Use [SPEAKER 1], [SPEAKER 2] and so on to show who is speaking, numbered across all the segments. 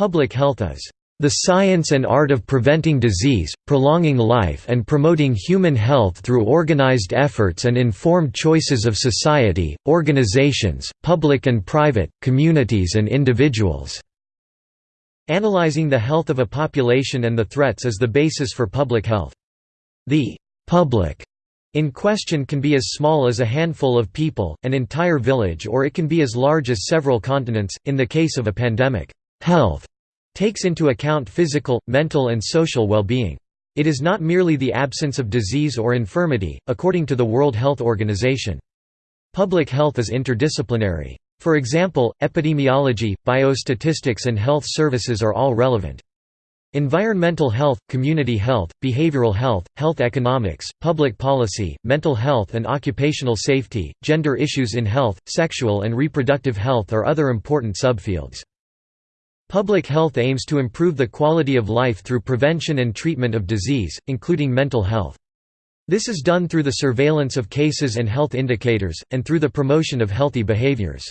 [SPEAKER 1] Public health is the science and art of preventing disease, prolonging life and promoting human health through organized efforts and informed choices of society, organizations, public and private, communities and individuals." Analyzing the health of a population and the threats is the basis for public health. The «public» in question can be as small as a handful of people, an entire village or it can be as large as several continents, in the case of a pandemic. Health takes into account physical, mental and social well-being. It is not merely the absence of disease or infirmity, according to the World Health Organization. Public health is interdisciplinary. For example, epidemiology, biostatistics and health services are all relevant. Environmental health, community health, behavioral health, health economics, public policy, mental health and occupational safety, gender issues in health, sexual and reproductive health are other important subfields. Public health aims to improve the quality of life through prevention and treatment of disease, including mental health. This is done through the surveillance of cases and health indicators, and through the promotion of healthy behaviors.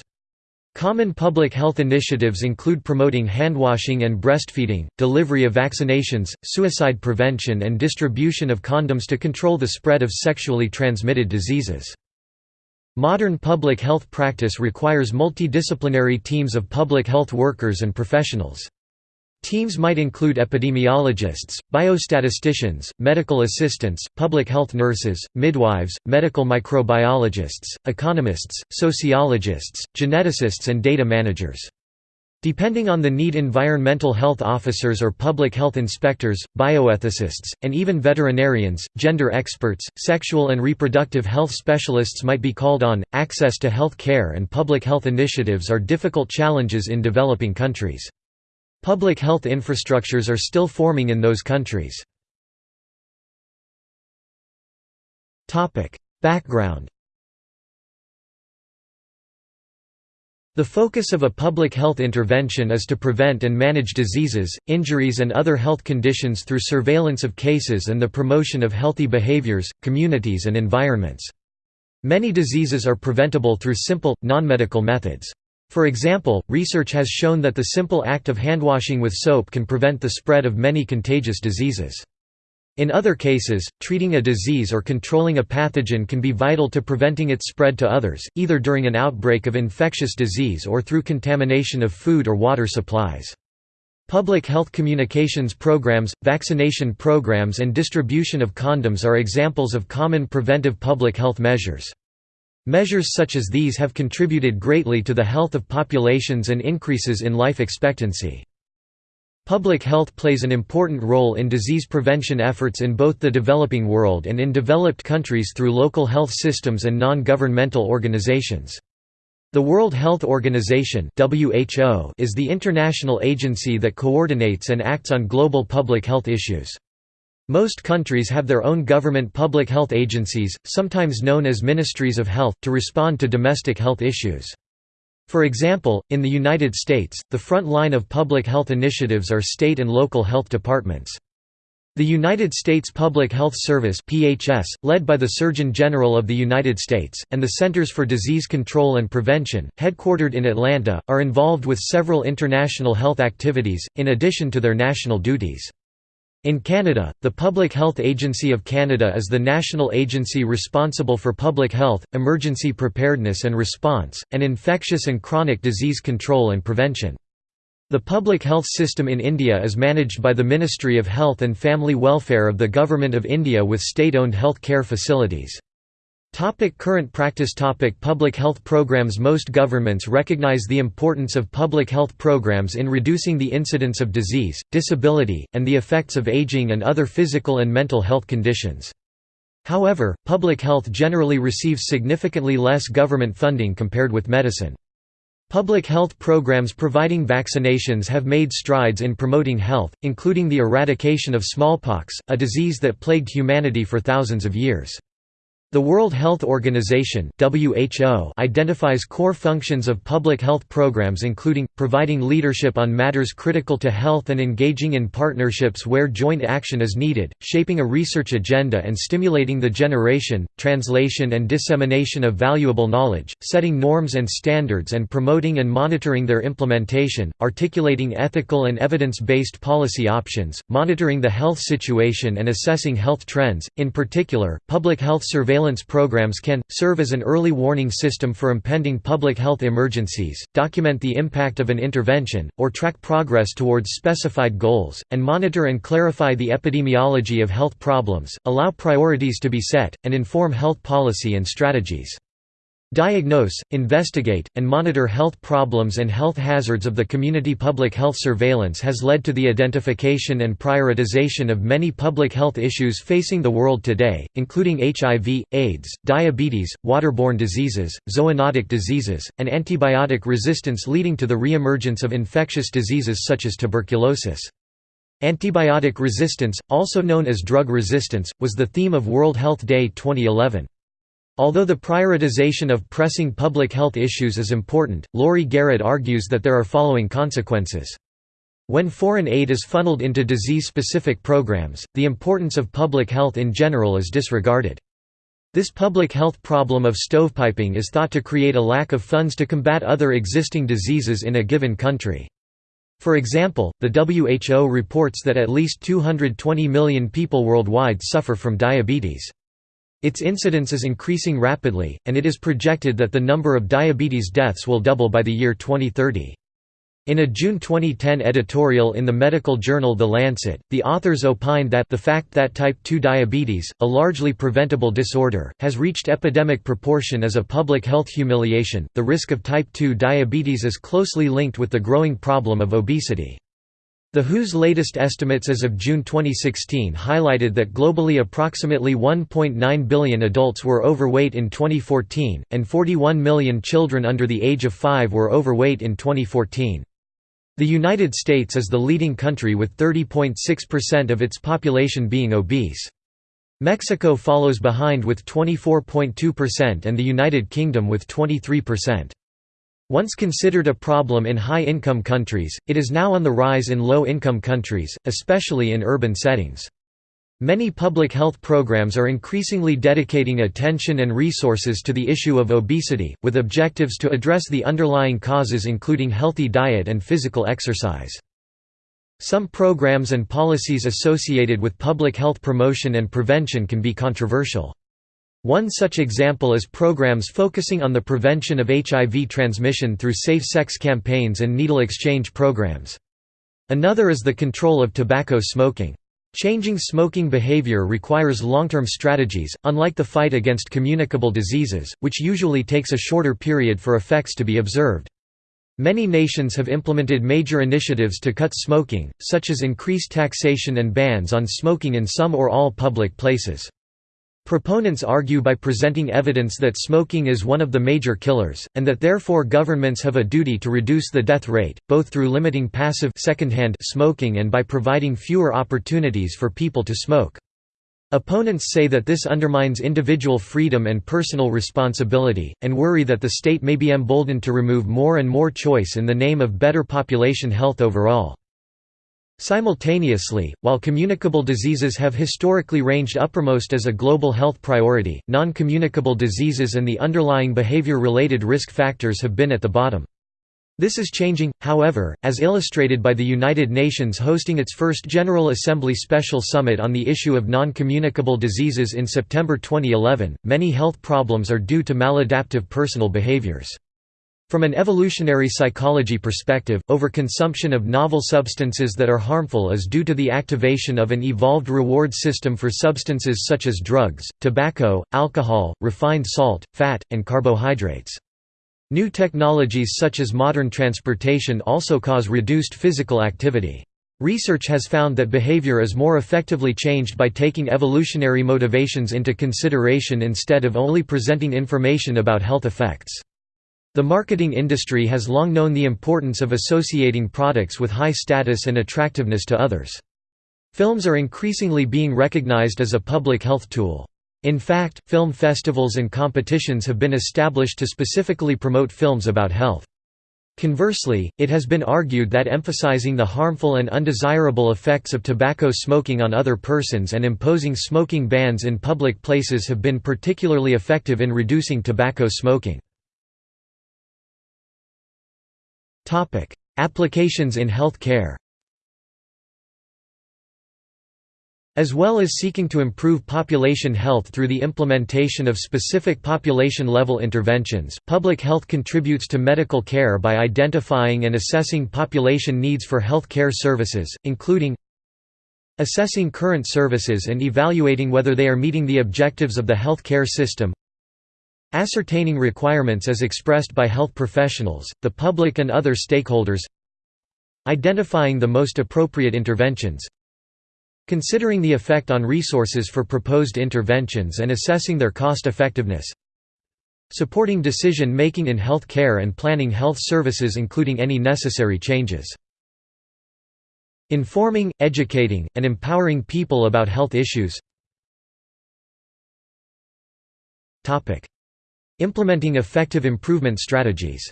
[SPEAKER 1] Common public health initiatives include promoting handwashing and breastfeeding, delivery of vaccinations, suicide prevention and distribution of condoms to control the spread of sexually transmitted diseases. Modern public health practice requires multidisciplinary teams of public health workers and professionals. Teams might include epidemiologists, biostatisticians, medical assistants, public health nurses, midwives, medical microbiologists, economists, sociologists, geneticists and data managers. Depending on the need environmental health officers or public health inspectors, bioethicists, and even veterinarians, gender experts, sexual and reproductive health specialists might be called on. Access to health care and public health initiatives are difficult challenges in developing countries. Public health infrastructures are still forming in those countries. Background The focus of a public health intervention is to prevent and manage diseases, injuries and other health conditions through surveillance of cases and the promotion of healthy behaviors, communities and environments. Many diseases are preventable through simple, non-medical methods. For example, research has shown that the simple act of handwashing with soap can prevent the spread of many contagious diseases. In other cases, treating a disease or controlling a pathogen can be vital to preventing its spread to others, either during an outbreak of infectious disease or through contamination of food or water supplies. Public health communications programs, vaccination programs and distribution of condoms are examples of common preventive public health measures. Measures such as these have contributed greatly to the health of populations and increases in life expectancy. Public health plays an important role in disease prevention efforts in both the developing world and in developed countries through local health systems and non-governmental organizations. The World Health Organization (WHO) is the international agency that coordinates and acts on global public health issues. Most countries have their own government public health agencies, sometimes known as ministries of health, to respond to domestic health issues. For example, in the United States, the front line of public health initiatives are state and local health departments. The United States Public Health Service (PHS), led by the Surgeon General of the United States, and the Centers for Disease Control and Prevention, headquartered in Atlanta, are involved with several international health activities in addition to their national duties. In Canada, the Public Health Agency of Canada is the national agency responsible for public health, emergency preparedness and response, and infectious and chronic disease control and prevention. The public health system in India is managed by the Ministry of Health and Family Welfare of the Government of India with state-owned health care facilities. Topic current practice Topic Public health programs Most governments recognize the importance of public health programs in reducing the incidence of disease, disability, and the effects of aging and other physical and mental health conditions. However, public health generally receives significantly less government funding compared with medicine. Public health programs providing vaccinations have made strides in promoting health, including the eradication of smallpox, a disease that plagued humanity for thousands of years. The World Health Organization (WHO) identifies core functions of public health programs including providing leadership on matters critical to health and engaging in partnerships where joint action is needed, shaping a research agenda and stimulating the generation, translation and dissemination of valuable knowledge, setting norms and standards and promoting and monitoring their implementation, articulating ethical and evidence-based policy options, monitoring the health situation and assessing health trends. In particular, public health surveillance surveillance programs can, serve as an early warning system for impending public health emergencies, document the impact of an intervention, or track progress towards specified goals, and monitor and clarify the epidemiology of health problems, allow priorities to be set, and inform health policy and strategies. Diagnose, investigate, and monitor health problems and health hazards of the community public health surveillance has led to the identification and prioritization of many public health issues facing the world today, including HIV, AIDS, diabetes, waterborne diseases, zoonotic diseases, and antibiotic resistance leading to the reemergence of infectious diseases such as tuberculosis. Antibiotic resistance, also known as drug resistance, was the theme of World Health Day 2011. Although the prioritization of pressing public health issues is important, Laurie Garrett argues that there are following consequences. When foreign aid is funneled into disease-specific programs, the importance of public health in general is disregarded. This public health problem of stovepiping is thought to create a lack of funds to combat other existing diseases in a given country. For example, the WHO reports that at least 220 million people worldwide suffer from diabetes. Its incidence is increasing rapidly, and it is projected that the number of diabetes deaths will double by the year 2030. In a June 2010 editorial in the medical journal The Lancet, the authors opined that the fact that type 2 diabetes, a largely preventable disorder, has reached epidemic proportion is a public health humiliation. The risk of type 2 diabetes is closely linked with the growing problem of obesity. The WHO's latest estimates as of June 2016 highlighted that globally approximately 1.9 billion adults were overweight in 2014, and 41 million children under the age of 5 were overweight in 2014. The United States is the leading country with 30.6% of its population being obese. Mexico follows behind with 24.2% and the United Kingdom with 23%. Once considered a problem in high-income countries, it is now on the rise in low-income countries, especially in urban settings. Many public health programs are increasingly dedicating attention and resources to the issue of obesity, with objectives to address the underlying causes including healthy diet and physical exercise. Some programs and policies associated with public health promotion and prevention can be controversial. One such example is programs focusing on the prevention of HIV transmission through safe sex campaigns and needle exchange programs. Another is the control of tobacco smoking. Changing smoking behavior requires long-term strategies, unlike the fight against communicable diseases, which usually takes a shorter period for effects to be observed. Many nations have implemented major initiatives to cut smoking, such as increased taxation and bans on smoking in some or all public places. Proponents argue by presenting evidence that smoking is one of the major killers, and that therefore governments have a duty to reduce the death rate, both through limiting passive secondhand smoking and by providing fewer opportunities for people to smoke. Opponents say that this undermines individual freedom and personal responsibility, and worry that the state may be emboldened to remove more and more choice in the name of better population health overall. Simultaneously, while communicable diseases have historically ranged uppermost as a global health priority, non-communicable diseases and the underlying behavior-related risk factors have been at the bottom. This is changing, however, as illustrated by the United Nations hosting its first General Assembly Special Summit on the issue of non-communicable diseases in September 2011. Many health problems are due to maladaptive personal behaviors. From an evolutionary psychology perspective, overconsumption of novel substances that are harmful is due to the activation of an evolved reward system for substances such as drugs, tobacco, alcohol, refined salt, fat, and carbohydrates. New technologies such as modern transportation also cause reduced physical activity. Research has found that behavior is more effectively changed by taking evolutionary motivations into consideration instead of only presenting information about health effects. The marketing industry has long known the importance of associating products with high status and attractiveness to others. Films are increasingly being recognized as a public health tool. In fact, film festivals and competitions have been established to specifically promote films about health. Conversely, it has been argued that emphasizing the harmful and undesirable effects of tobacco smoking on other persons and imposing smoking bans in public places have been particularly effective in reducing tobacco smoking. Applications in health care As well as seeking to improve population health through the implementation of specific population-level interventions, public health contributes to medical care by identifying and assessing population needs for health care services, including assessing current services and evaluating whether they are meeting the objectives of the health care system ascertaining requirements as expressed by health professionals, the public and other stakeholders. Identifying the most appropriate interventions. Considering the effect on resources for proposed interventions and assessing their cost-effectiveness Supporting decision-making in health care and planning health services including any necessary changes. Informing, educating, and empowering people about health issues Implementing effective improvement strategies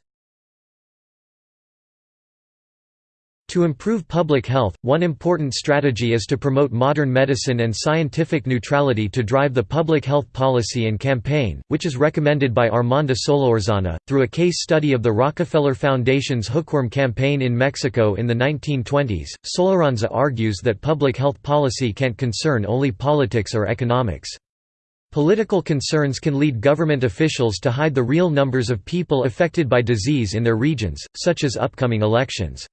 [SPEAKER 1] To improve public health, one important strategy is to promote modern medicine and scientific neutrality to drive the public health policy and campaign, which is recommended by Armando Solórzano, through a case study of the Rockefeller Foundation's hookworm campaign in Mexico in the 1920s. Solorzana argues that public health policy can't concern only politics or economics. Political concerns can lead government officials to hide the real numbers of people affected by disease in their regions, such as upcoming elections.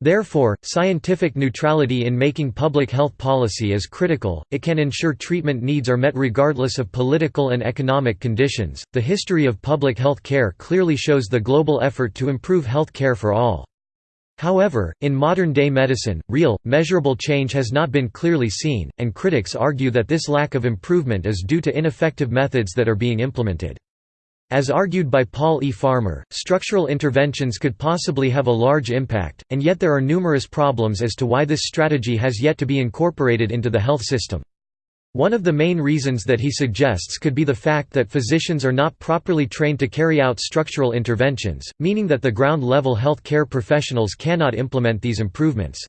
[SPEAKER 1] Therefore, scientific neutrality in making public health policy is critical, it can ensure treatment needs are met regardless of political and economic conditions. The history of public health care clearly shows the global effort to improve health care for all. However, in modern-day medicine, real, measurable change has not been clearly seen, and critics argue that this lack of improvement is due to ineffective methods that are being implemented. As argued by Paul E. Farmer, structural interventions could possibly have a large impact, and yet there are numerous problems as to why this strategy has yet to be incorporated into the health system. One of the main reasons that he suggests could be the fact that physicians are not properly trained to carry out structural interventions, meaning that the ground-level health care professionals cannot implement these improvements.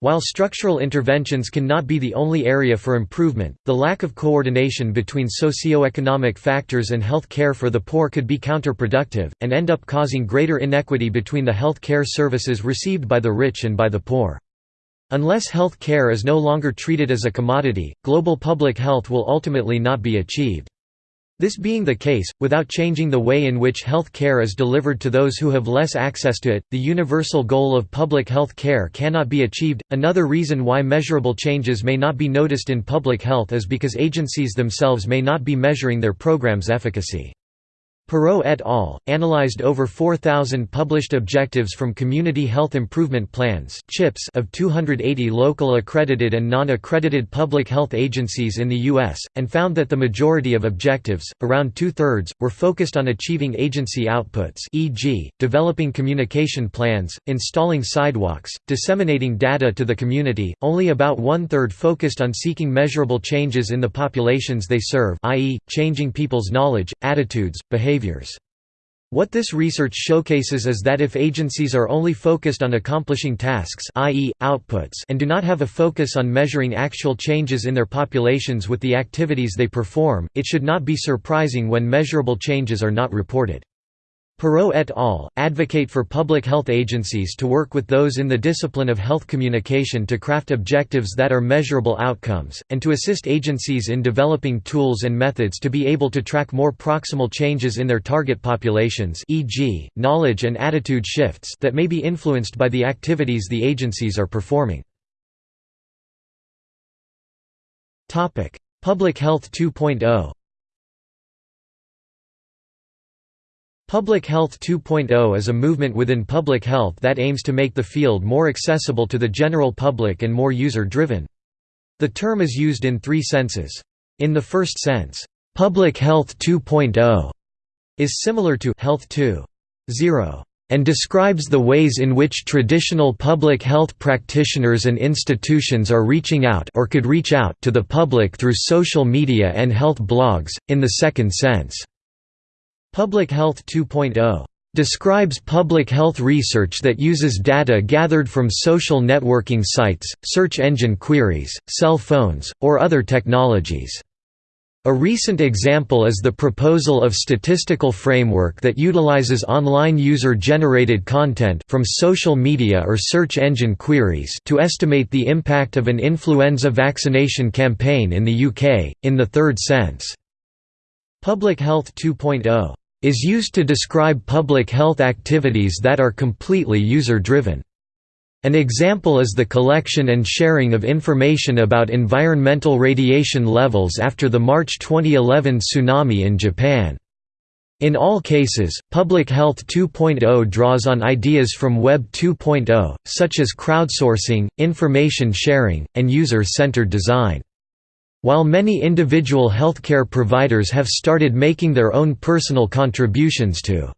[SPEAKER 1] While structural interventions cannot be the only area for improvement, the lack of coordination between socio-economic factors and health care for the poor could be counterproductive, and end up causing greater inequity between the health care services received by the rich and by the poor. Unless health care is no longer treated as a commodity, global public health will ultimately not be achieved. This being the case, without changing the way in which health care is delivered to those who have less access to it, the universal goal of public health care cannot be achieved. Another reason why measurable changes may not be noticed in public health is because agencies themselves may not be measuring their programs' efficacy. Perrault et al. analyzed over 4,000 published objectives from Community Health Improvement Plans of 280 local accredited and non-accredited public health agencies in the U.S., and found that the majority of objectives, around two-thirds, were focused on achieving agency outputs e.g., developing communication plans, installing sidewalks, disseminating data to the community, only about one-third focused on seeking measurable changes in the populations they serve i.e., changing people's knowledge, attitudes, behavior behaviors. What this research showcases is that if agencies are only focused on accomplishing tasks i.e., outputs and do not have a focus on measuring actual changes in their populations with the activities they perform, it should not be surprising when measurable changes are not reported. Perrault et al. advocate for public health agencies to work with those in the discipline of health communication to craft objectives that are measurable outcomes, and to assist agencies in developing tools and methods to be able to track more proximal changes in their target populations e.g., knowledge and attitude shifts that may be influenced by the activities the agencies are performing. Public Health 2.0 Public Health 2.0 is a movement within public health that aims to make the field more accessible to the general public and more user-driven. The term is used in three senses. In the first sense, "'Public Health 2.0' is similar to Health 2.0. and describes the ways in which traditional public health practitioners and institutions are reaching out or could reach out to the public through social media and health blogs, in the second sense. Public Health 2.0 describes public health research that uses data gathered from social networking sites, search engine queries, cell phones, or other technologies. A recent example is the proposal of statistical framework that utilizes online user-generated content from social media or search engine queries to estimate the impact of an influenza vaccination campaign in the UK, in the third sense. Public Health 2.0 is used to describe public health activities that are completely user-driven. An example is the collection and sharing of information about environmental radiation levels after the March 2011 tsunami in Japan. In all cases, Public Health 2.0 draws on ideas from Web 2.0, such as crowdsourcing, information sharing, and user-centered design. While many individual healthcare providers have started making their own personal contributions to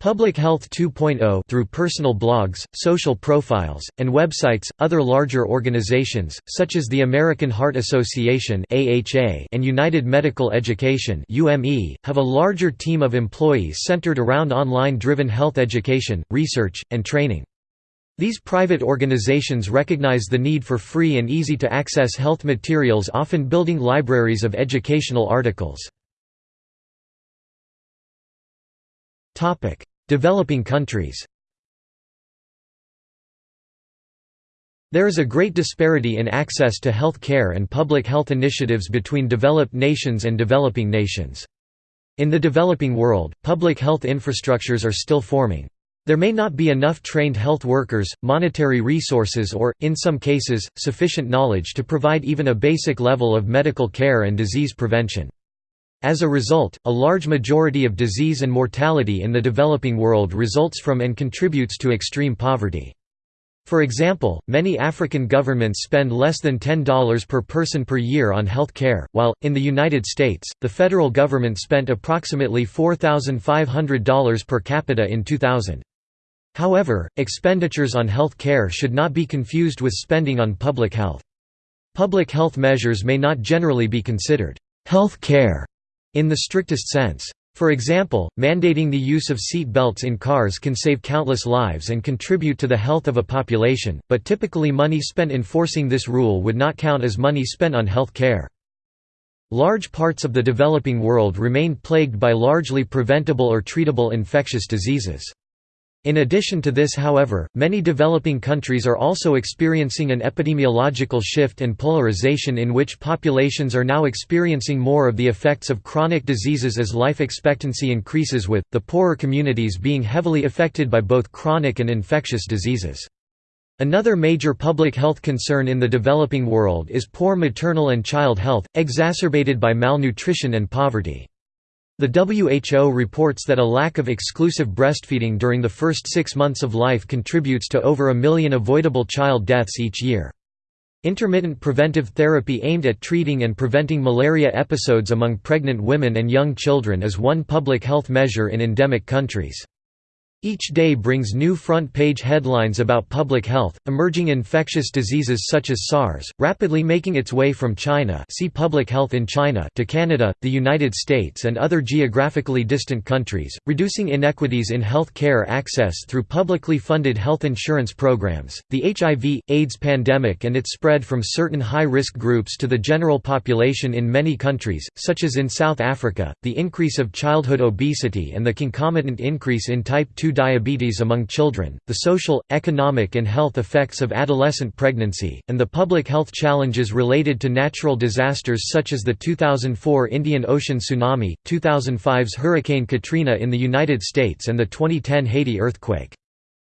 [SPEAKER 1] Public Health 2.0 through personal blogs, social profiles, and websites, other larger organizations, such as the American Heart Association and United Medical Education have a larger team of employees centered around online-driven health education, research, and training. These private organizations recognize the need for free and easy-to-access health materials often building libraries of educational articles. Developing countries There is a great disparity in access to health care and public health initiatives between developed nations and developing nations. In the developing world, public health infrastructures are still forming. There may not be enough trained health workers, monetary resources or, in some cases, sufficient knowledge to provide even a basic level of medical care and disease prevention. As a result, a large majority of disease and mortality in the developing world results from and contributes to extreme poverty. For example, many African governments spend less than $10 per person per year on health care, while, in the United States, the federal government spent approximately $4,500 per capita in 2000. However, expenditures on health care should not be confused with spending on public health. Public health measures may not generally be considered health care in the strictest sense. For example, mandating the use of seat belts in cars can save countless lives and contribute to the health of a population, but typically money spent enforcing this rule would not count as money spent on health care. Large parts of the developing world remain plagued by largely preventable or treatable infectious diseases. In addition to this however, many developing countries are also experiencing an epidemiological shift and polarization in which populations are now experiencing more of the effects of chronic diseases as life expectancy increases with, the poorer communities being heavily affected by both chronic and infectious diseases. Another major public health concern in the developing world is poor maternal and child health, exacerbated by malnutrition and poverty. The WHO reports that a lack of exclusive breastfeeding during the first six months of life contributes to over a million avoidable child deaths each year. Intermittent preventive therapy aimed at treating and preventing malaria episodes among pregnant women and young children is one public health measure in endemic countries. Each day brings new front-page headlines about public health, emerging infectious diseases such as SARS, rapidly making its way from China see Public Health in China to Canada, the United States and other geographically distant countries, reducing inequities in health care access through publicly funded health insurance programs. The HIV, AIDS pandemic and its spread from certain high-risk groups to the general population in many countries, such as in South Africa, the increase of childhood obesity and the concomitant increase in type 2 diabetes among children, the social, economic and health effects of adolescent pregnancy, and the public health challenges related to natural disasters such as the 2004 Indian Ocean tsunami, 2005's Hurricane Katrina in the United States and the 2010 Haiti earthquake.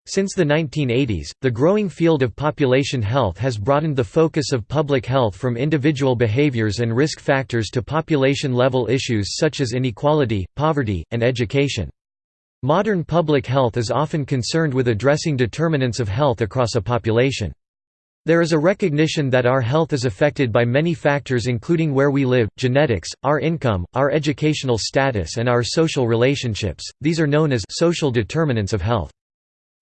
[SPEAKER 1] Since the 1980s, the growing field of population health has broadened the focus of public health from individual behaviors and risk factors to population-level issues such as inequality, poverty, and education. Modern public health is often concerned with addressing determinants of health across a population. There is a recognition that our health is affected by many factors including where we live, genetics, our income, our educational status and our social relationships, these are known as social determinants of health.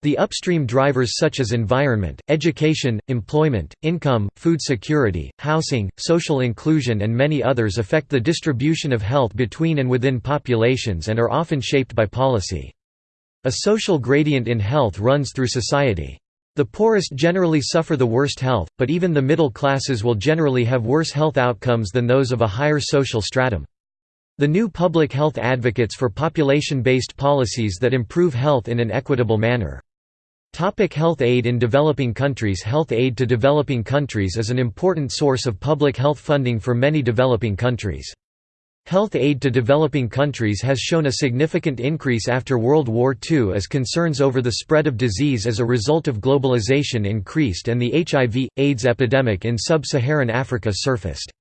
[SPEAKER 1] The upstream drivers such as environment, education, employment, income, food security, housing, social inclusion and many others affect the distribution of health between and within populations and are often shaped by policy. A social gradient in health runs through society. The poorest generally suffer the worst health, but even the middle classes will generally have worse health outcomes than those of a higher social stratum. The new public health advocates for population-based policies that improve health in an equitable manner. Topic health aid in developing countries Health aid to developing countries is an important source of public health funding for many developing countries. Health aid to developing countries has shown a significant increase after World War II as concerns over the spread of disease as a result of globalization increased and the HIV, AIDS epidemic in sub-Saharan Africa surfaced.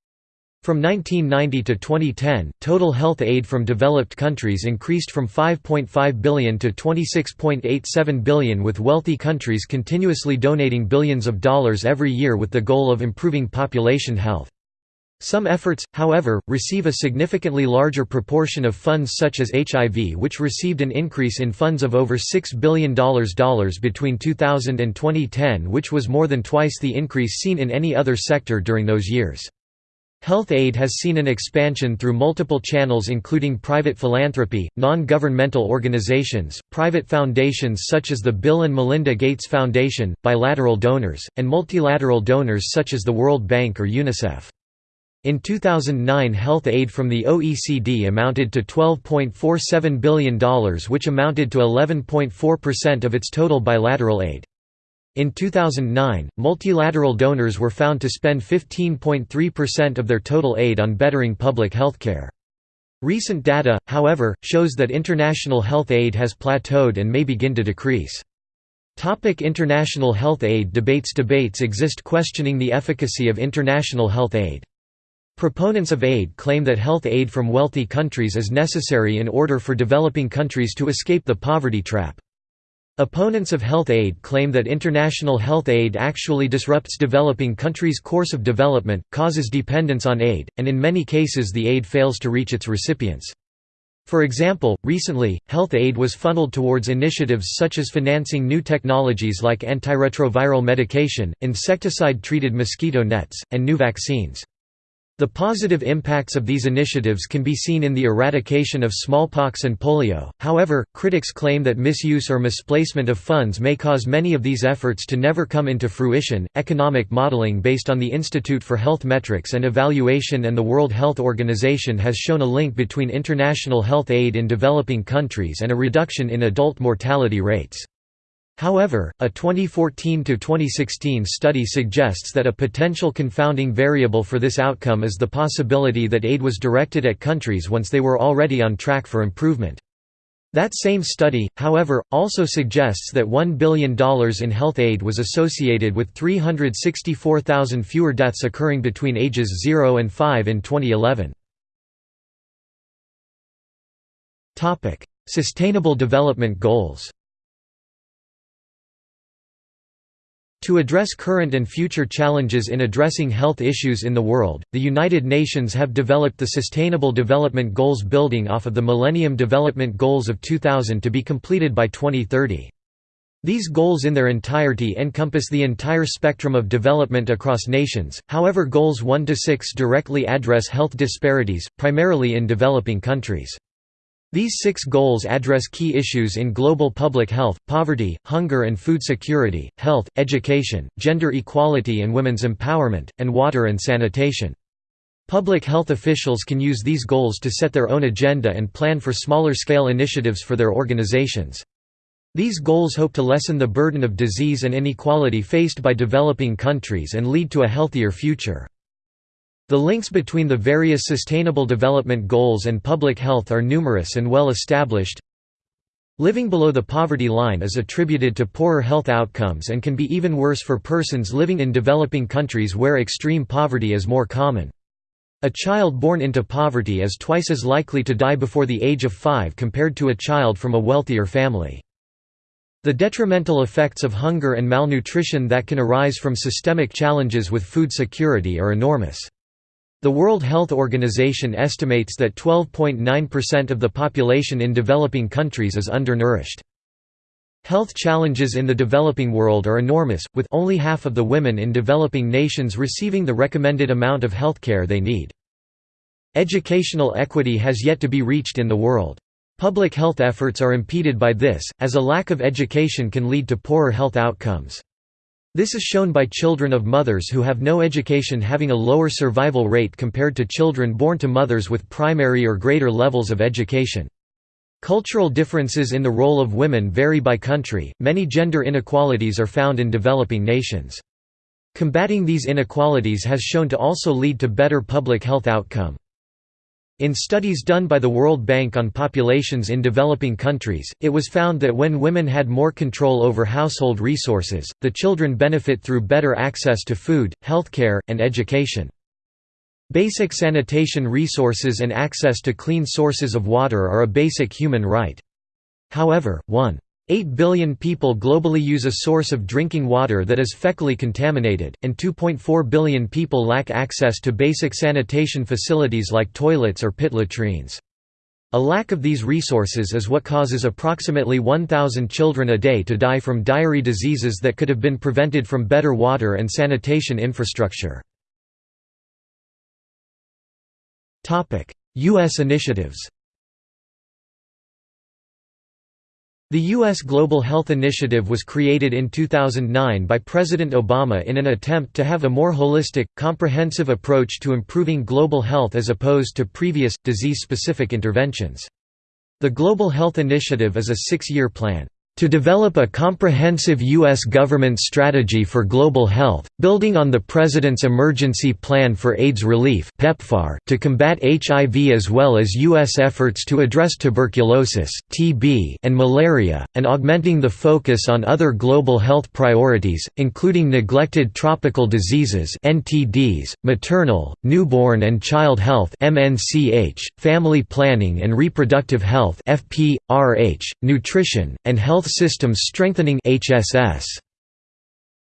[SPEAKER 1] From 1990 to 2010, total health aid from developed countries increased from 5.5 billion to 26.87 billion with wealthy countries continuously donating billions of dollars every year with the goal of improving population health. Some efforts, however, receive a significantly larger proportion of funds such as HIV which received an increase in funds of over $6 billion between 2000 and 2010 which was more than twice the increase seen in any other sector during those years. Health aid has seen an expansion through multiple channels including private philanthropy, non-governmental organizations, private foundations such as the Bill and Melinda Gates Foundation, bilateral donors, and multilateral donors such as the World Bank or UNICEF. In 2009 health aid from the OECD amounted to $12.47 billion which amounted to 11.4% of its total bilateral aid. In 2009, multilateral donors were found to spend 15.3% of their total aid on bettering public healthcare. Recent data, however, shows that international health aid has plateaued and may begin to decrease. Topic international health aid debates Debates exist questioning the efficacy of international health aid. Proponents of aid claim that health aid from wealthy countries is necessary in order for developing countries to escape the poverty trap. Opponents of health aid claim that international health aid actually disrupts developing countries' course of development, causes dependence on aid, and in many cases the aid fails to reach its recipients. For example, recently, health aid was funneled towards initiatives such as financing new technologies like antiretroviral medication, insecticide-treated mosquito nets, and new vaccines. The positive impacts of these initiatives can be seen in the eradication of smallpox and polio, however, critics claim that misuse or misplacement of funds may cause many of these efforts to never come into fruition. Economic modeling based on the Institute for Health Metrics and Evaluation and the World Health Organization has shown a link between international health aid in developing countries and a reduction in adult mortality rates. However, a 2014–2016 study suggests that a potential confounding variable for this outcome is the possibility that aid was directed at countries once they were already on track for improvement. That same study, however, also suggests that $1 billion in health aid was associated with 364,000 fewer deaths occurring between ages 0 and 5 in 2011. Sustainable Development Goals To address current and future challenges in addressing health issues in the world, the United Nations have developed the Sustainable Development Goals building off of the Millennium Development Goals of 2000 to be completed by 2030. These goals in their entirety encompass the entire spectrum of development across nations, however Goals 1 to 6 directly address health disparities, primarily in developing countries. These six goals address key issues in global public health, poverty, hunger and food security, health, education, gender equality and women's empowerment, and water and sanitation. Public health officials can use these goals to set their own agenda and plan for smaller-scale initiatives for their organizations. These goals hope to lessen the burden of disease and inequality faced by developing countries and lead to a healthier future. The links between the various Sustainable Development Goals and public health are numerous and well established. Living below the poverty line is attributed to poorer health outcomes and can be even worse for persons living in developing countries where extreme poverty is more common. A child born into poverty is twice as likely to die before the age of five compared to a child from a wealthier family. The detrimental effects of hunger and malnutrition that can arise from systemic challenges with food security are enormous. The World Health Organization estimates that 12.9% of the population in developing countries is undernourished. Health challenges in the developing world are enormous, with only half of the women in developing nations receiving the recommended amount of healthcare they need. Educational equity has yet to be reached in the world. Public health efforts are impeded by this, as a lack of education can lead to poorer health outcomes. This is shown by children of mothers who have no education having a lower survival rate compared to children born to mothers with primary or greater levels of education. Cultural differences in the role of women vary by country, many gender inequalities are found in developing nations. Combating these inequalities has shown to also lead to better public health outcome. In studies done by the World Bank on populations in developing countries, it was found that when women had more control over household resources, the children benefit through better access to food, healthcare, and education. Basic sanitation resources and access to clean sources of water are a basic human right. However, 1. 8 billion people globally use a source of drinking water that is fecally contaminated, and 2.4 billion people lack access to basic sanitation facilities like toilets or pit latrines. A lack of these resources is what causes approximately 1,000 children a day to die from diary diseases that could have been prevented from better water and sanitation infrastructure. U.S. initiatives The U.S. Global Health Initiative was created in 2009 by President Obama in an attempt to have a more holistic, comprehensive approach to improving global health as opposed to previous, disease-specific interventions. The Global Health Initiative is a six-year plan to develop a comprehensive U.S. government strategy for global health, building on the President's Emergency Plan for AIDS Relief PEPFAR, to combat HIV as well as U.S. efforts to address tuberculosis, TB, and malaria, and augmenting the focus on other global health priorities, including neglected tropical diseases NTDs, maternal, newborn and child health MNCH, family planning and reproductive health FP, RH, nutrition, and health Health Systems Strengthening HSS.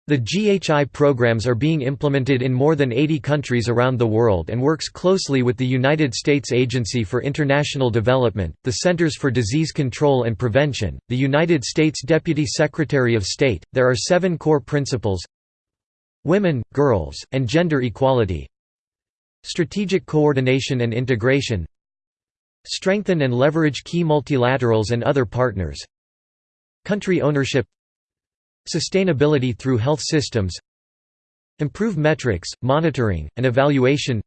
[SPEAKER 1] The GHI programs are being implemented in more than 80 countries around the world and works closely with the United States Agency for International Development, the Centers for Disease Control and Prevention, the United States Deputy Secretary of State. There are seven core principles Women, girls, and gender equality Strategic coordination and integration Strengthen and leverage key multilaterals and other partners Country ownership Sustainability through health systems Improve metrics, monitoring, and evaluation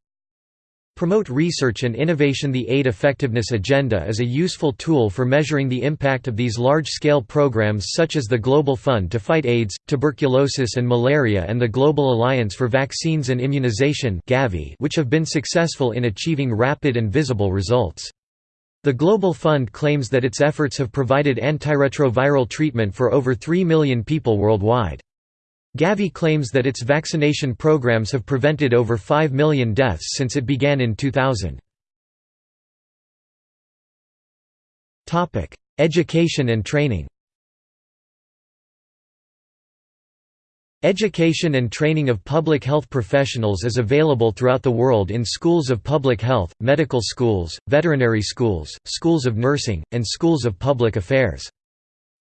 [SPEAKER 1] Promote research and innovation The Aid Effectiveness Agenda is a useful tool for measuring the impact of these large-scale programs such as the Global Fund to Fight AIDS, Tuberculosis and Malaria and the Global Alliance for Vaccines and Immunization which have been successful in achieving rapid and visible results. The Global Fund claims that its efforts have provided antiretroviral treatment for over 3 million people worldwide. Gavi claims that its vaccination programs have prevented over 5 million deaths since it began in 2000. Education and training Education and training of public health professionals is available throughout the world in schools of public health, medical schools, veterinary schools, schools of nursing, and schools of public affairs.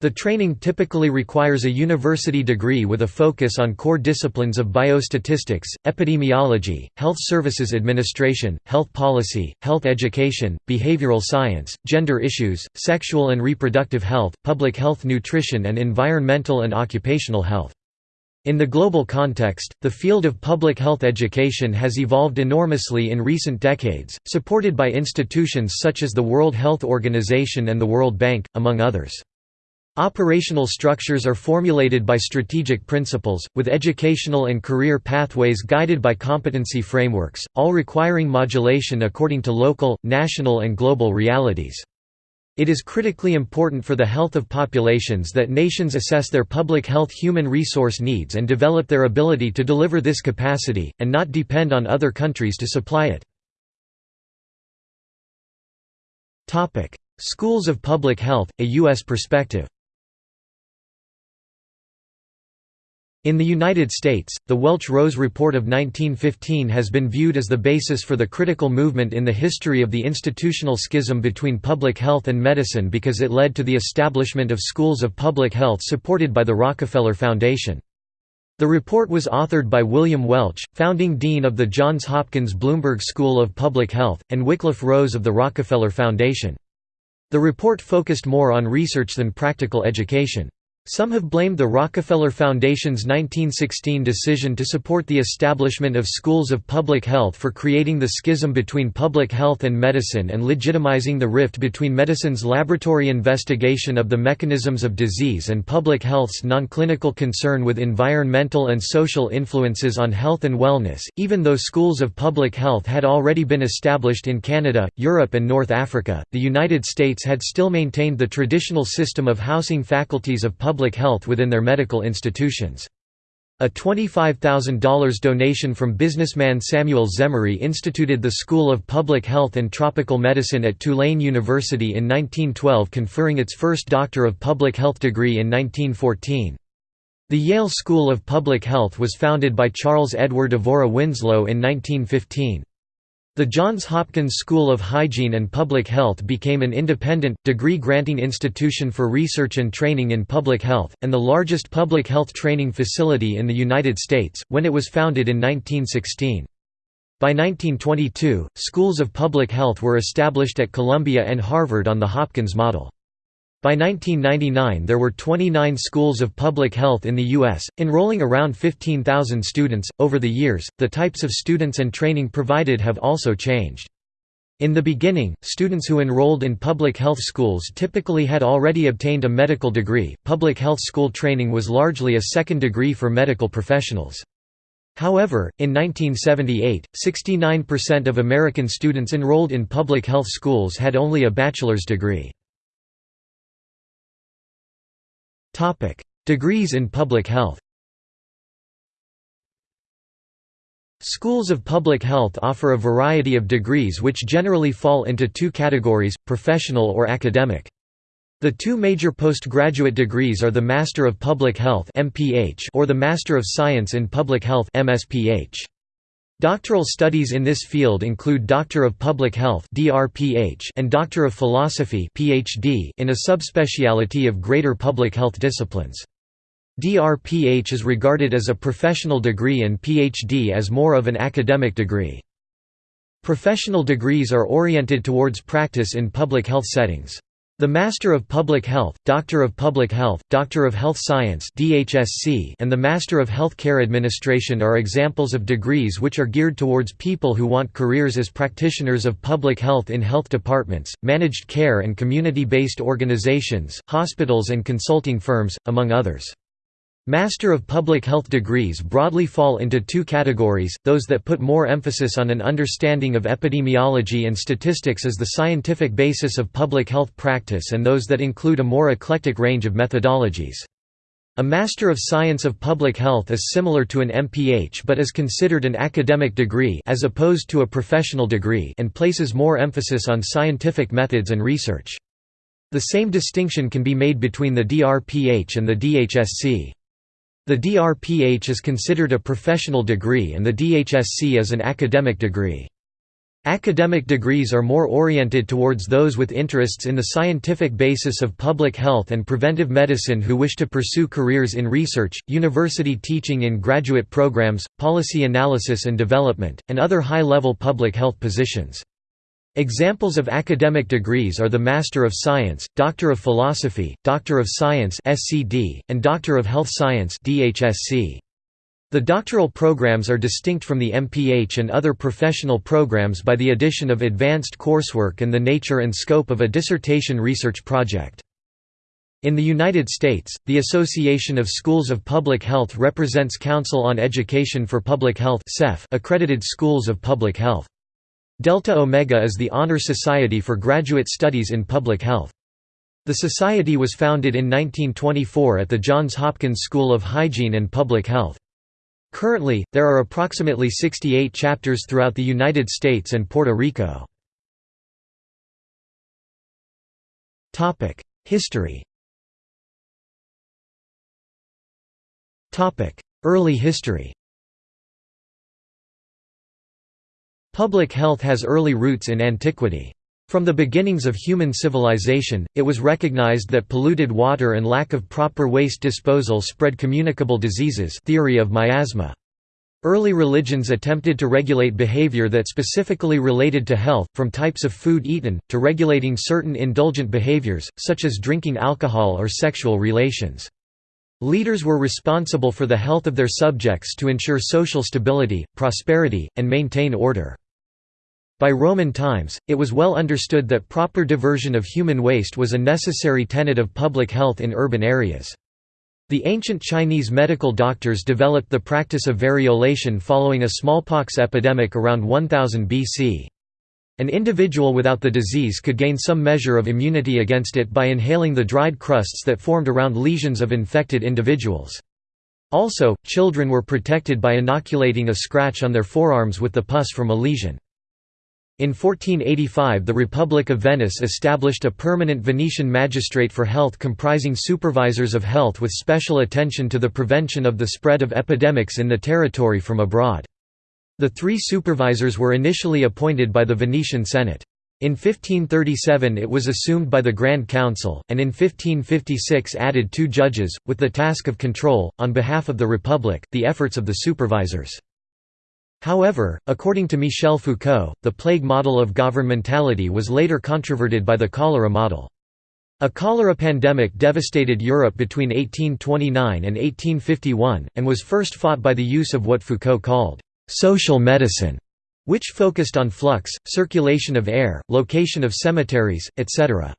[SPEAKER 1] The training typically requires a university degree with a focus on core disciplines of biostatistics, epidemiology, health services administration, health policy, health education, behavioral science, gender issues, sexual and reproductive health, public health nutrition and environmental and occupational health. In the global context, the field of public health education has evolved enormously in recent decades, supported by institutions such as the World Health Organization and the World Bank, among others. Operational structures are formulated by strategic principles, with educational and career pathways guided by competency frameworks, all requiring modulation according to local, national and global realities. It is critically important for the health of populations that nations assess their public health human resource needs and develop their ability to deliver this capacity, and not depend on other countries to supply it. Schools of Public Health, a U.S. perspective In the United States, the Welch-Rose Report of 1915 has been viewed as the basis for the critical movement in the history of the institutional schism between public health and medicine because it led to the establishment of schools of public health supported by the Rockefeller Foundation. The report was authored by William Welch, founding dean of the Johns Hopkins Bloomberg School of Public Health, and Wickliffe Rose of the Rockefeller Foundation. The report focused more on research than practical education. Some have blamed the Rockefeller Foundation's 1916 decision to support the establishment of schools of public health for creating the schism between public health and medicine and legitimizing the rift between medicine's laboratory investigation of the mechanisms of disease and public health's nonclinical concern with environmental and social influences on health and wellness. Even though schools of public health had already been established in Canada, Europe, and North Africa, the United States had still maintained the traditional system of housing faculties of public public health within their medical institutions. A $25,000 donation from businessman Samuel Zemurray instituted the School of Public Health and Tropical Medicine at Tulane University in 1912 conferring its first Doctor of Public Health degree in 1914. The Yale School of Public Health was founded by Charles Edward Amory Winslow in 1915. The Johns Hopkins School of Hygiene and Public Health became an independent, degree-granting institution for research and training in public health, and the largest public health training facility in the United States, when it was founded in 1916. By 1922, schools of public health were established at Columbia and Harvard on the Hopkins model. By 1999 there were 29 schools of public health in the U.S., enrolling around 15,000 students. Over the years, the types of students and training provided have also changed. In the beginning, students who enrolled in public health schools typically had already obtained a medical degree. Public health school training was largely a second degree for medical professionals. However, in 1978, 69% of American students enrolled in public health schools had only a bachelor's degree. Topic: Degrees in public health. Schools of public health offer a variety of degrees which generally fall into two categories, professional or academic. The two major postgraduate degrees are the Master of Public Health or the Master of Science in Public Health. Doctoral studies in this field include Doctor of Public Health and Doctor of Philosophy in a subspecialty of greater public health disciplines. DRPH is regarded as a professional degree and PhD as more of an academic degree. Professional degrees are oriented towards practice in public health settings. The Master of Public Health, Doctor of Public Health, Doctor of Health Science and the Master of Health Care Administration are examples of degrees which are geared towards people who want careers as practitioners of public health in health departments, managed care and community-based organizations, hospitals and consulting firms, among others. Master of Public Health degrees broadly fall into two categories, those that put more emphasis on an understanding of epidemiology and statistics as the scientific basis of public health practice and those that include a more eclectic range of methodologies. A Master of Science of Public Health is similar to an MPH but is considered an academic degree as opposed to a professional degree and places more emphasis on scientific methods and research. The same distinction can be made between the DRPH and the DHSC. The DRPH is considered a professional degree and the DHSC is an academic degree. Academic degrees are more oriented towards those with interests in the scientific basis of public health and preventive medicine who wish to pursue careers in research, university teaching in graduate programs, policy analysis and development, and other high-level public health positions. Examples of academic degrees are the Master of Science, Doctor of Philosophy, Doctor of Science (SCD), and Doctor of Health Science (DHSC). The doctoral programs are distinct from the MPH and other professional programs by the addition of advanced coursework and the nature and scope of a dissertation research project. In the United States, the Association of Schools of Public Health represents Council on Education for Public Health accredited schools of public health. Delta Omega is the honor society for graduate studies in public health. The society was founded in 1924 at the Johns Hopkins School of Hygiene and Public Health. Currently, there are approximately 68 chapters throughout the United States and Puerto Rico. History Early history Public health has early roots in antiquity. From the beginnings of human civilization, it was recognized that polluted water and lack of proper waste disposal spread communicable diseases theory of miasma. Early religions attempted to regulate behavior that specifically related to health, from types of food eaten, to regulating certain indulgent behaviors, such as drinking alcohol or sexual relations. Leaders were responsible for the health of their subjects to ensure social stability, prosperity, and maintain order. By Roman times, it was well understood that proper diversion of human waste was a necessary tenet of public health in urban areas. The ancient Chinese medical doctors developed the practice of variolation following a smallpox epidemic around 1000 BC. An individual without the disease could gain some measure of immunity against it by inhaling the dried crusts that formed around lesions of infected individuals. Also, children were protected by inoculating a scratch on their forearms with the pus from a lesion. In 1485 the Republic of Venice established a permanent Venetian magistrate for health comprising supervisors of health with special attention to the prevention of the spread of epidemics in the territory from abroad. The three supervisors were initially appointed by the Venetian Senate. In 1537 it was assumed by the Grand Council, and in 1556 added two judges, with the task of control, on behalf of the Republic, the efforts of the supervisors. However, according to Michel Foucault, the plague model of governmentality was later controverted by the cholera model. A cholera pandemic devastated Europe between 1829 and 1851, and was first fought by the use of what Foucault called «social medicine», which focused on flux, circulation of air, location of cemeteries, etc.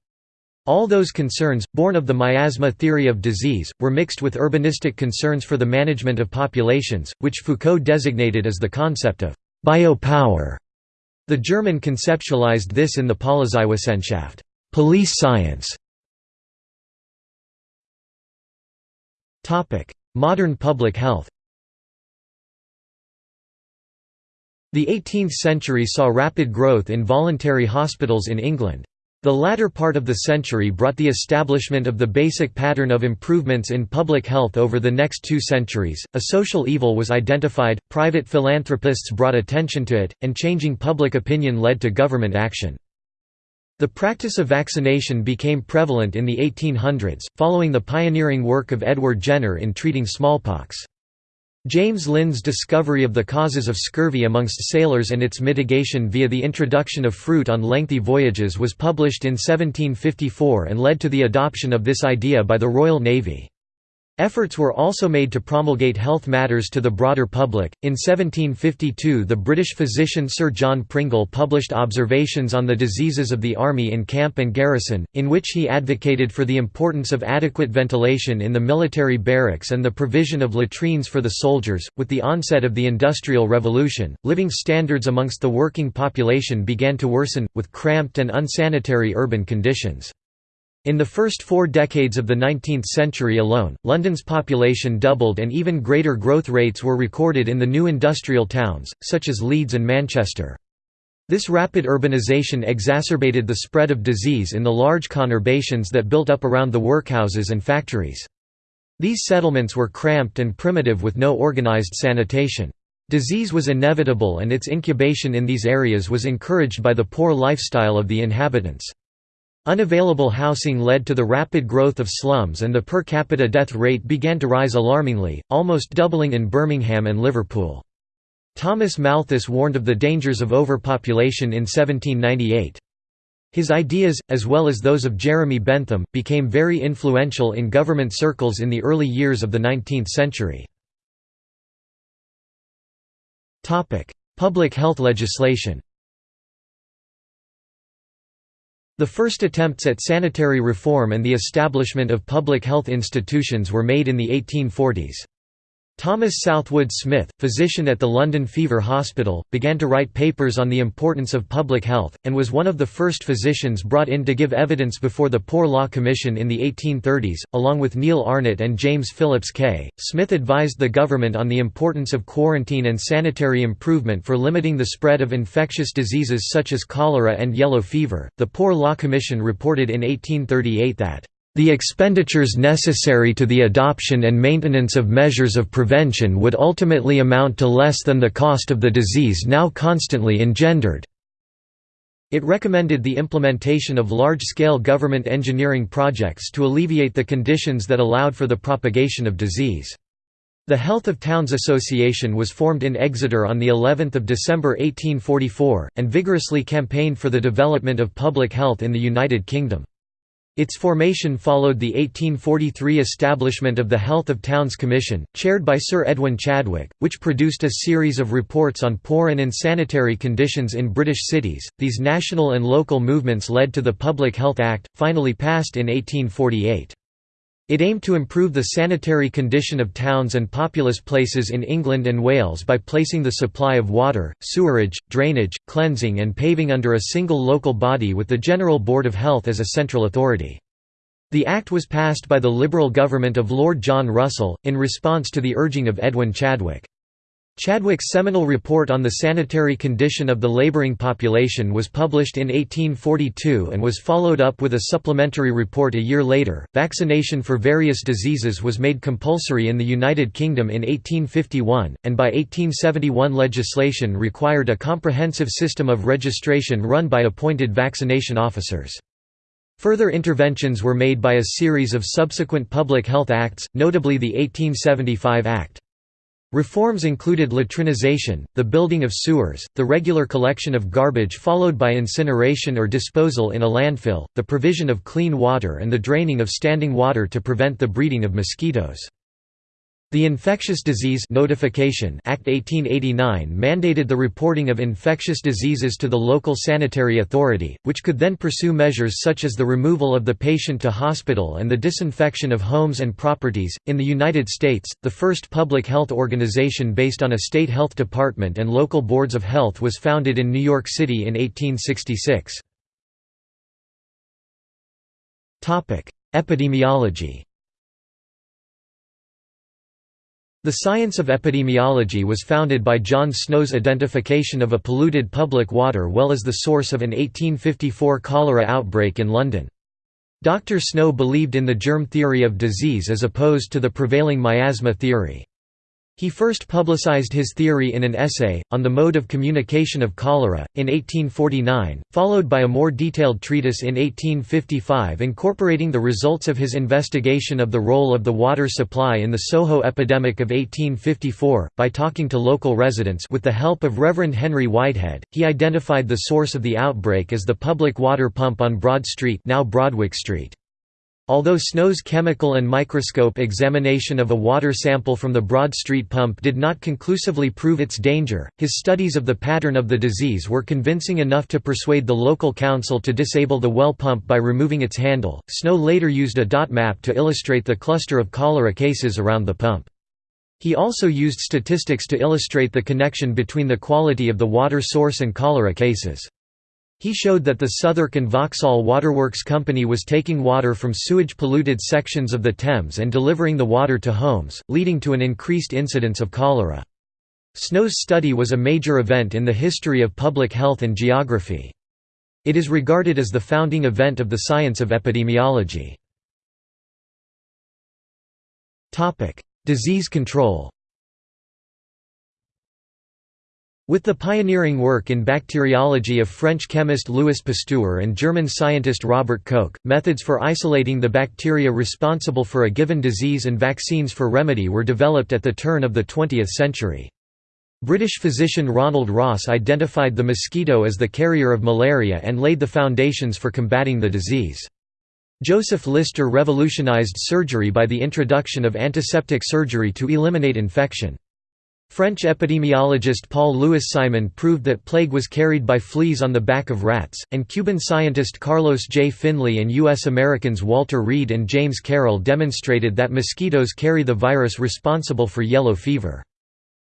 [SPEAKER 1] All those concerns, born of the miasma theory of disease, were mixed with urbanistic concerns for the management of populations, which Foucault designated as the concept of biopower. The German conceptualized this in the Polizeywissenschaft police science". Modern public health The 18th century saw rapid growth in voluntary hospitals in England. The latter part of the century brought the establishment of the basic pattern of improvements in public health over the next two centuries. A social evil was identified, private philanthropists brought attention to it, and changing public opinion led to government action. The practice of vaccination became prevalent in the 1800s, following the pioneering work of Edward Jenner in treating smallpox. James Lind's discovery of the causes of scurvy amongst sailors and its mitigation via the introduction of fruit on lengthy voyages was published in 1754 and led to the adoption of this idea by the Royal Navy. Efforts were also made to promulgate health matters to the broader public. In 1752, the British physician Sir John Pringle published Observations on the Diseases of the Army in Camp and Garrison, in which he advocated for the importance of adequate ventilation in the military barracks and the provision of latrines for the soldiers. With the onset of the Industrial Revolution, living standards amongst the working population began to worsen, with cramped and unsanitary urban conditions. In the first four decades of the 19th century alone, London's population doubled and even greater growth rates were recorded in the new industrial towns, such as Leeds and Manchester. This rapid urbanisation exacerbated the spread of disease in the large conurbations that built up around the workhouses and factories. These settlements were cramped and primitive with no organised sanitation. Disease was inevitable and its incubation in these areas was encouraged by the poor lifestyle of the inhabitants. Unavailable housing led to the rapid growth of slums and the per capita death rate began to rise alarmingly, almost doubling in Birmingham and Liverpool. Thomas Malthus warned of the dangers of overpopulation in 1798. His ideas, as well as those of Jeremy Bentham, became very influential in government circles in the early years of the 19th century. Public health legislation The first attempts at sanitary reform and the establishment of public health institutions were made in the 1840s. Thomas Southwood Smith, physician at the London Fever Hospital, began to write papers on the importance of public health, and was one of the first physicians brought in to give evidence before the Poor Law Commission in the 1830s. Along with Neil Arnott and James Phillips Kay, Smith advised the government on the importance of quarantine and sanitary improvement for limiting the spread of infectious diseases such as cholera and yellow fever. The Poor Law Commission reported in 1838 that The expenditures necessary to the adoption and maintenance of measures of prevention would ultimately amount to less than the cost of the disease now constantly engendered. It recommended the implementation of large-scale government engineering projects to alleviate the conditions that allowed for the propagation of disease. The Health of Towns Association was formed in Exeter on the 11th of December 1844 and vigorously campaigned for the development of public health in the United Kingdom. Its formation followed the 1843 establishment of the Health of Towns Commission, chaired by Sir Edwin Chadwick, which produced a series of reports on poor and insanitary conditions in British cities. These national and local movements led to the Public Health Act, finally passed in 1848. It aimed to improve the sanitary condition of towns and populous places in England and Wales by placing the supply of water, sewerage, drainage, cleansing and paving under a single local body with the General Board of Health as a central authority. The Act was passed by the Liberal government of Lord John Russell, in response to the urging of Edwin Chadwick. Chadwick's seminal report on the sanitary condition of the laboring population was published in 1842 and was followed up with a supplementary report a year later. Vaccination for various diseases was made compulsory in the United Kingdom in 1851, and by 1871 legislation required a comprehensive system of registration run by appointed vaccination officers. Further interventions were made by a series of subsequent public health acts, notably the 1875 Act. Reforms included latrinization, the building of sewers, the regular collection of garbage followed by incineration or disposal in a landfill, the provision of clean water and the draining of standing water to prevent the breeding of mosquitoes. The Infectious Disease Notification Act 1889 mandated the reporting of infectious diseases to the local sanitary authority, which could then pursue measures such as the removal of the patient to hospital and the disinfection of homes and properties. In the United States, the first public health organization based on a state health department and local boards of health was founded in New York City in 1866. Epidemiology The science of epidemiology was founded by John Snow's identification of a polluted public water well as the source of an 1854 cholera outbreak in London. Dr. Snow believed in the germ theory of disease as opposed to the prevailing miasma theory. He first publicized his theory in an essay, on the mode of communication of cholera, in 1849, followed by a more detailed treatise in 1855 incorporating the results of his investigation of the role of the water supply in the Soho epidemic of 1854. By talking to local residents with the help of Reverend Henry Whitehead, he identified the source of the outbreak as the public water pump on Broad Street, now Broadwick Street. Although Snow's chemical and microscope examination of a water sample from the Broad Street pump did not conclusively prove its danger, his studies of the pattern of the disease were convincing enough to persuade the local council to disable the well pump by removing its handle. Snow later used a dot map to illustrate the cluster of cholera cases around the pump. He also used statistics to illustrate the connection between the quality of the water source and cholera cases. He showed that the Southwark and Vauxhall Waterworks Company was taking water from sewage-polluted sections of the Thames and delivering the water to homes, leading to an increased incidence of cholera. Snow's study was a major event in the history of public health and geography. It is regarded as the founding event of the science of epidemiology. Disease control With the pioneering work in bacteriology of French chemist Louis Pasteur and German scientist Robert Koch, methods for isolating the bacteria responsible for a given disease and vaccines for remedy were developed at the turn of the 20th century. British physician Ronald Ross identified the mosquito as the carrier of malaria and laid the foundations for combating the disease. Joseph Lister revolutionized surgery by the introduction of antiseptic surgery to eliminate infection. French epidemiologist Paul-Louis Simond proved that plague was carried by fleas on the back of rats, and Cuban scientist Carlos J. Finlay and U.S. Americans Walter Reed and James Carroll demonstrated that mosquitoes carry the virus responsible for yellow fever.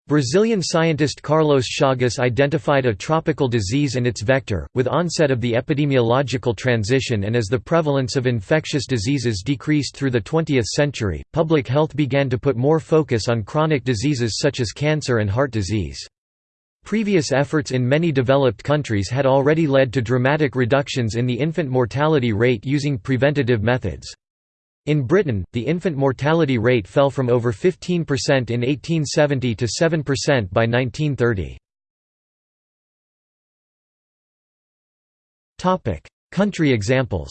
[SPEAKER 1] Brazilian scientist Carlos Chagas identified a tropical disease and its vector, with onset of the epidemiological transition and as the prevalence of infectious diseases decreased through the 20th century, public health began to put more focus on chronic diseases such as cancer and heart disease. Previous efforts in many developed countries had already led to dramatic reductions in the infant mortality rate using preventative methods. In Britain, the infant mortality rate fell from over 15% in 1870 to 7% by 1930. Topic: Country examples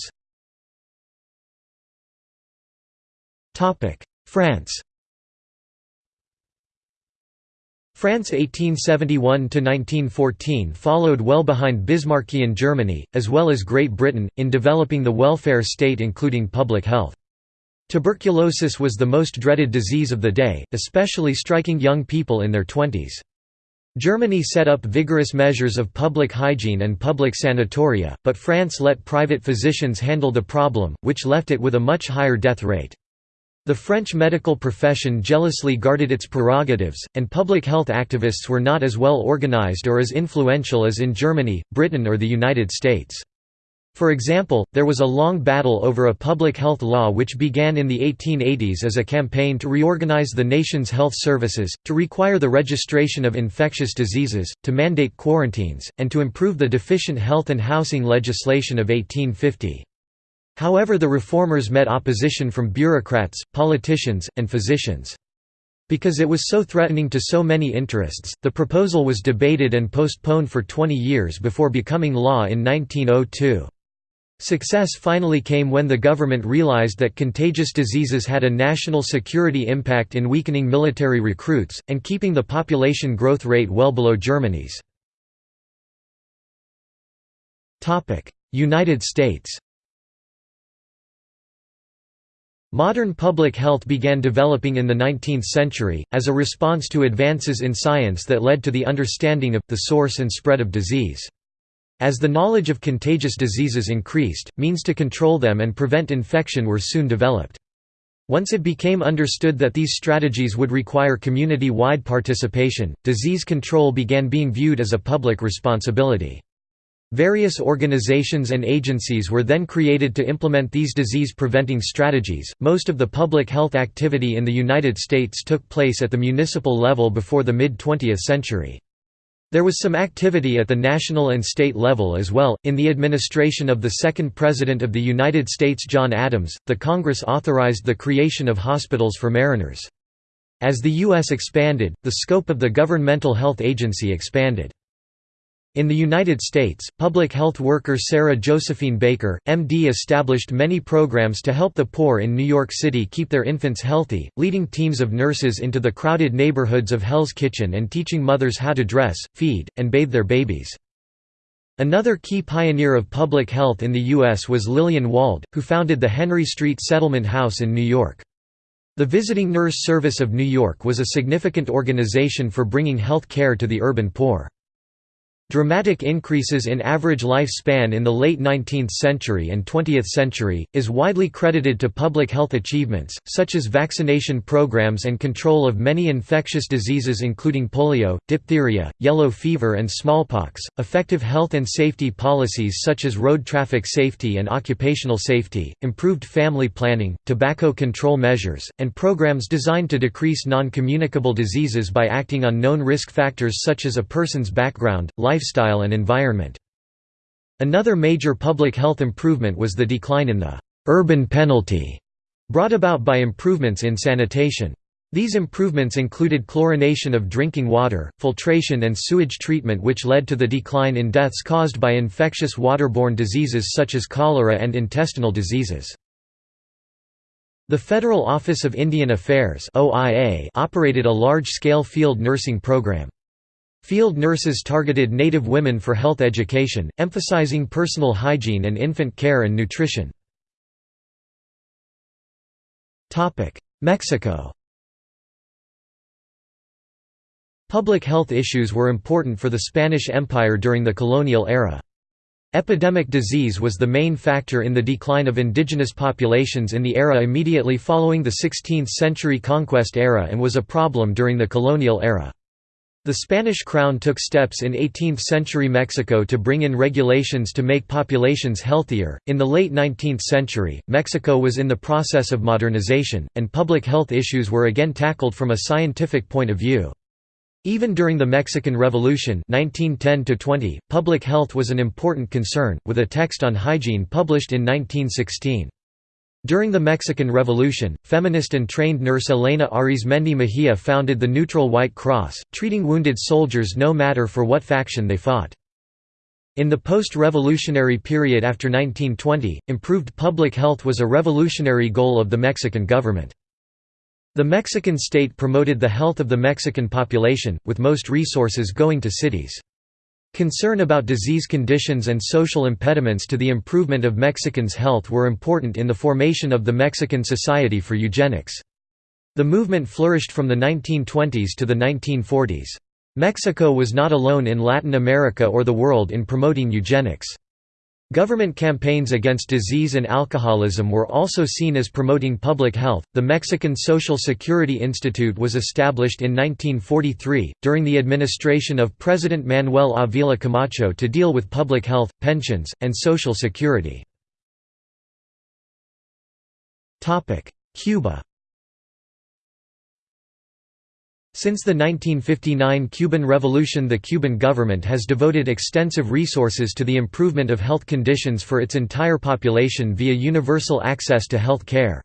[SPEAKER 1] Topic: France France (1871 to 1914) followed well behind Bismarckian Germany, as well as Great Britain, in developing the welfare state including public health. Tuberculosis was the most dreaded disease of the day, especially striking young people in their twenties. Germany set up vigorous measures of public hygiene and public sanatoria, but France let private physicians handle the problem, which left it with a much higher death rate. The French medical profession jealously guarded its prerogatives, and public health activists were not as well organized or as influential as in Germany, Britain or the United States. For example, there was a long battle over a public health law which began in the 1880s as a campaign to reorganize the nation's health services, to require the registration of infectious diseases, to mandate quarantines, and to improve the deficient health and housing legislation of 1850. However the reformers met opposition from bureaucrats, politicians, and physicians. Because it was so threatening to so many interests, the proposal was debated and postponed for 20 years before becoming law in 1902. Success finally came when the government realized that contagious diseases had a national security impact in weakening military recruits, and keeping the population growth rate well below Germany's. United States Modern public health began developing in the 19th century, as a response to advances in science that led to the understanding of, the source and spread of disease. As the knowledge of contagious diseases increased, means to control them and prevent infection were soon developed. Once it became understood that these strategies would require community-wide participation, disease control began being viewed as a public responsibility. Various organizations and agencies were then created to implement these disease-preventing strategies. Most of the public health activity in the United States took place at the municipal level before the mid-20th century. There was some activity at the national and state level as well. In the administration of the second President of the United States John Adams, the Congress authorized the creation of hospitals for mariners. As the U.S. expanded, the scope of the governmental health agency expanded. In the United States, public health worker Sarah Josephine Baker, MD established many programs to help the poor in New York City keep their infants healthy, leading teams of nurses into the crowded neighborhoods of Hell's Kitchen and teaching mothers how to dress, feed, and bathe their babies. Another key pioneer of public health in the U.S. was Lillian Wald, who founded the Henry Street Settlement House in New York. The Visiting Nurse Service of New York was a significant organization for bringing health care to the urban poor. Dramatic increases in average lifespan in the late 19th century and 20th century, is widely credited to public health achievements, such as vaccination programs and control of many infectious diseases including polio, diphtheria, yellow fever and smallpox, effective health and safety policies such as road traffic safety and occupational safety, improved family planning, tobacco control measures, and programs designed to decrease non-communicable diseases by acting on known risk factors such as a person's background, life lifestyle and environment. Another major public health improvement was the decline in the «urban penalty» brought about by improvements in sanitation. These improvements included chlorination of drinking water, filtration and sewage treatment which led to the decline in deaths caused by infectious waterborne diseases such as cholera and intestinal diseases. The Federal Office of Indian Affairs operated a large-scale field nursing program. Field nurses targeted Native women for health education, emphasizing personal hygiene and infant care and nutrition. Mexico Public health issues were important for the Spanish Empire during the colonial era. Epidemic disease was the main factor in the decline of indigenous populations in the era immediately following the 16th-century conquest era and was a problem during the colonial era. The Spanish crown took steps in 18th-century Mexico to bring in regulations to make populations healthier. In the late 19th century, Mexico was in the process of modernization, and public health issues were again tackled from a scientific point of view. Even during the Mexican Revolution 1910 public health was an important concern, with a text on hygiene published in 1916. During the Mexican Revolution, feminist and trained nurse Elena Arizmendi Mejia founded the Neutral White Cross, treating wounded soldiers no matter for what faction they fought. In the post-revolutionary period after 1920, improved public health was a revolutionary goal of the Mexican government. The Mexican state promoted the health of the Mexican population, with most resources going to cities. Concern about disease conditions and social impediments to the improvement of Mexicans' health were important in the formation of the Mexican Society for Eugenics. The movement flourished from the 1920s to the 1940s. Mexico was not alone in Latin America or the world in promoting eugenics. Government campaigns against disease and alcoholism were also seen as promoting public health. The Mexican Social Security Institute was established in 1943, during the administration of President Manuel Avila Camacho to deal with public health, pensions, and social security. Cuba Since the 1959 Cuban Revolution the Cuban government has devoted extensive resources to the improvement of health conditions for its entire population via universal access to health care.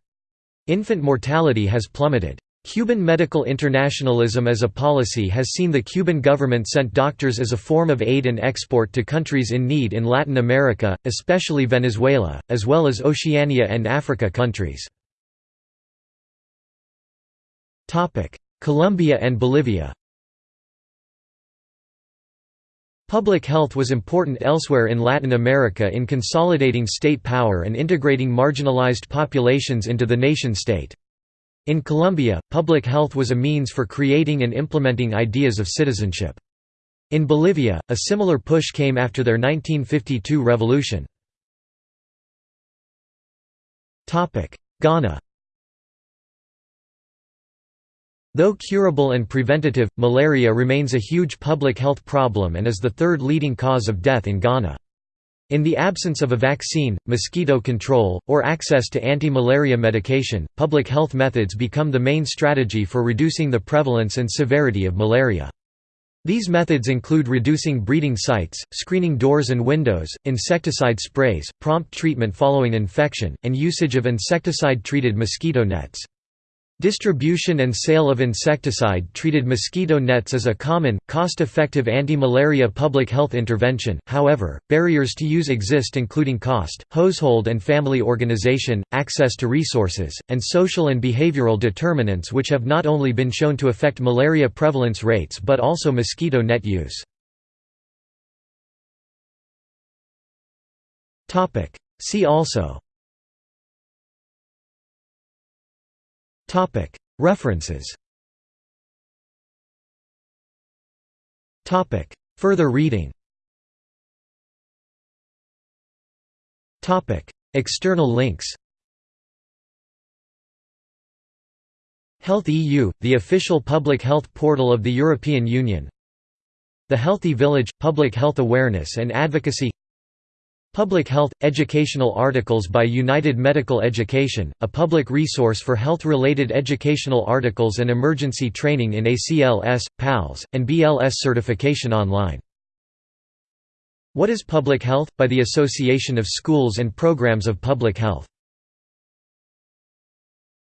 [SPEAKER 1] Infant mortality has plummeted. Cuban medical internationalism as a policy has seen the Cuban government sent doctors as a form of aid and export to countries in need in Latin America, especially Venezuela, as well as Oceania and Africa countries. Colombia and Bolivia Public health was important elsewhere in Latin America in consolidating state power and integrating marginalized populations into the nation-state. In Colombia, public health was a means for creating and implementing ideas of citizenship. In Bolivia, a similar push came after their 1952 revolution. Ghana Though curable and preventative, malaria remains a huge public health problem and is the third leading cause of death in Ghana. In the absence of a vaccine, mosquito control, or access to anti-malaria medication, public health methods become the main strategy for reducing the prevalence and severity of malaria. These methods include reducing breeding sites, screening doors and windows, insecticide sprays, prompt treatment following infection, and usage of insecticide-treated mosquito nets. Distribution and sale of insecticide-treated mosquito nets is a common, cost-effective anti-malaria public health intervention, however, barriers to use exist including cost, household and family organization, access to resources, and social and behavioral determinants which have not only been shown to affect malaria prevalence rates but also mosquito net use. See also References. Further reading. External links. Health EU, the official public health portal of the European Union. The Healthy Village – Public Health Awareness and Advocacy Public Health – Educational articles by United Medical Education, a public resource for health-related educational articles and emergency training in ACLS, PALS, and BLS certification online. What is Public Health? by the Association of Schools and Programs of Public Health